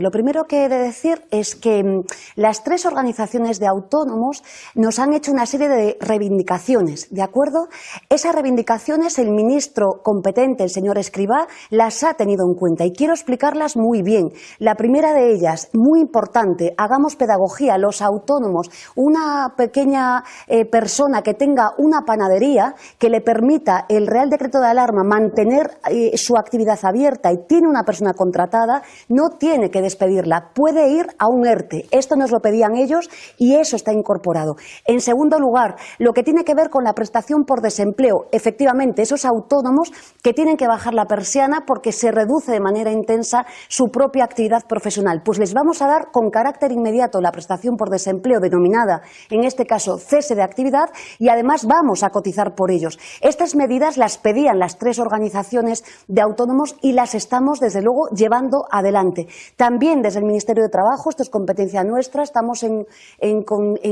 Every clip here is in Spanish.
Lo primero que he de decir es que mm, las tres organizaciones de autónomos nos han hecho una serie de reivindicaciones, ¿de acuerdo? Esas reivindicaciones el ministro competente, el señor Escribá, las ha tenido en cuenta y quiero explicarlas muy bien. La primera de ellas, muy importante, hagamos pedagogía, los autónomos, una pequeña eh, persona que tenga una panadería que le permita el Real Decreto de Alarma mantener eh, su actividad abierta y tiene una persona contratada, no tiene que despedirla, puede ir a un ERTE. Esto nos lo pedían ellos y eso está incorporado. En segundo lugar, lo que tiene que ver con la prestación por desempleo. Efectivamente, esos autónomos que tienen que bajar la persiana porque se reduce de manera intensa su propia actividad profesional. Pues les vamos a dar con carácter inmediato la prestación por desempleo denominada, en este caso, cese de actividad y además vamos a cotizar por ellos. Estas medidas las pedían las tres organizaciones de autónomos y las estamos, desde luego, llevando adelante. También desde el Ministerio de Trabajo, esto es competencia nuestra, estamos en,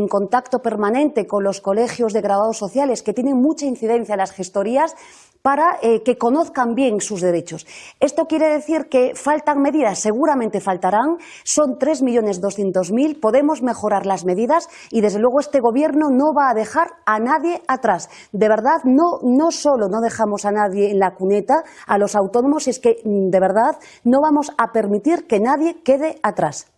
contacto permanente con los colegios de graduados sociales que tienen mucha incidencia en las gestorías para eh, que conozcan bien sus derechos. Esto quiere decir que faltan medidas, seguramente faltarán, son 3.200.000, podemos mejorar las medidas y desde luego este Gobierno no va a dejar a nadie atrás. De verdad, no, no solo no dejamos a nadie en la cuneta, a los autónomos, es que de verdad no vamos a permitir que nadie quede atrás.